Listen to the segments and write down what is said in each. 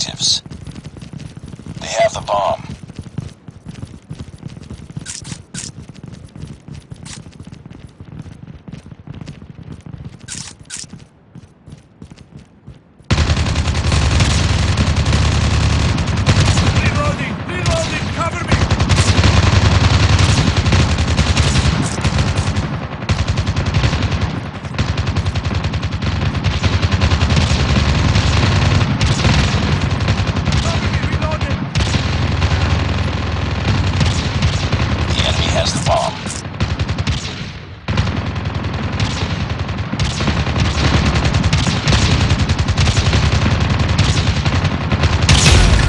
objectives. They have the bomb. Reloading! Reloading! Cover me! Cover me! Reloading! The enemy has the bomb.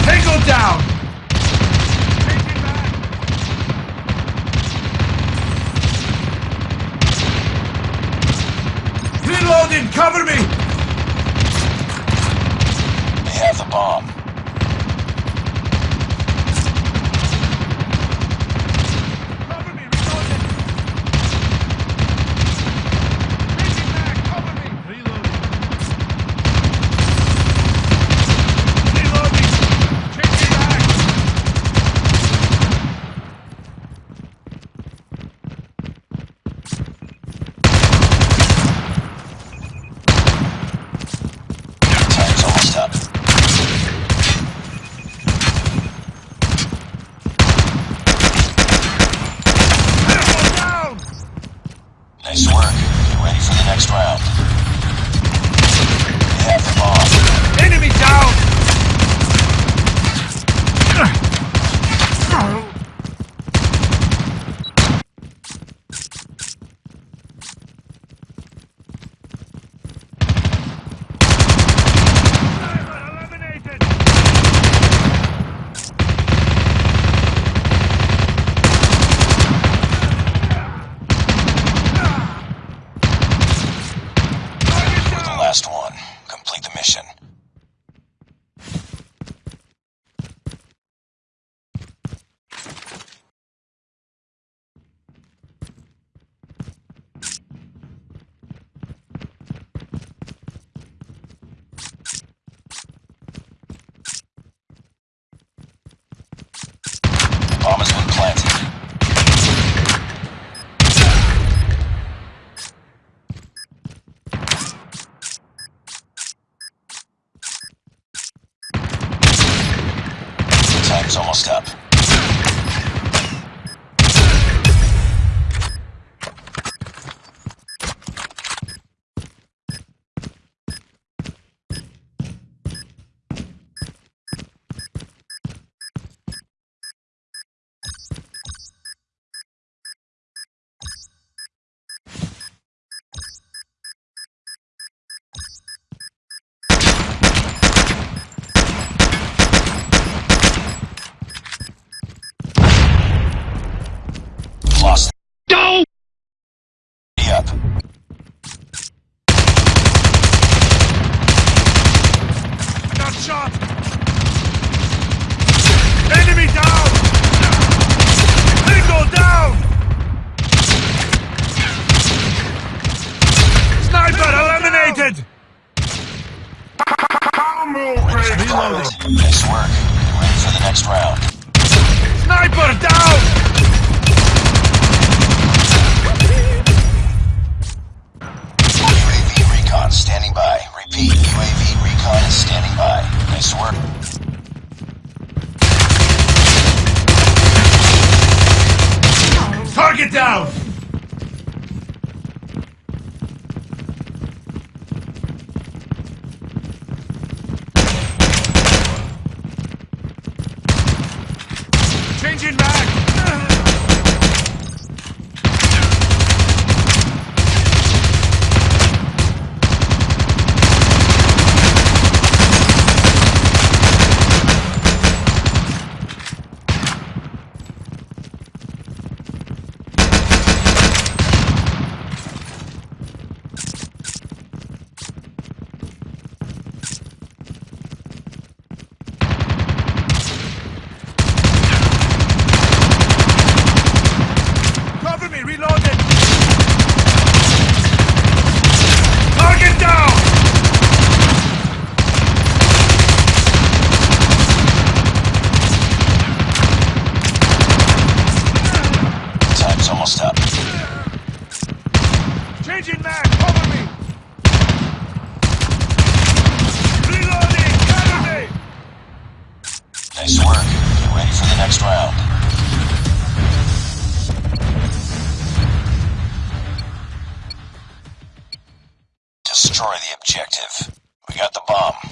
Tango down! Changing back! Reloading! Cover me! They have the bomb. Cover me! Reloading! Changing back! Cover me! Reloading! Reloading! Changing back! Up. Nice work. Get ready for the next round. They have the bomb. Enemy down! Ready for the next round. Sniper down! UAV recon standing by. Repeat, UAV recon is standing by. Nice work. Target down! Changing mag! Cover me! Reloading! Counter Nice work. Get ready for the next round. Destroy the objective. We got the bomb.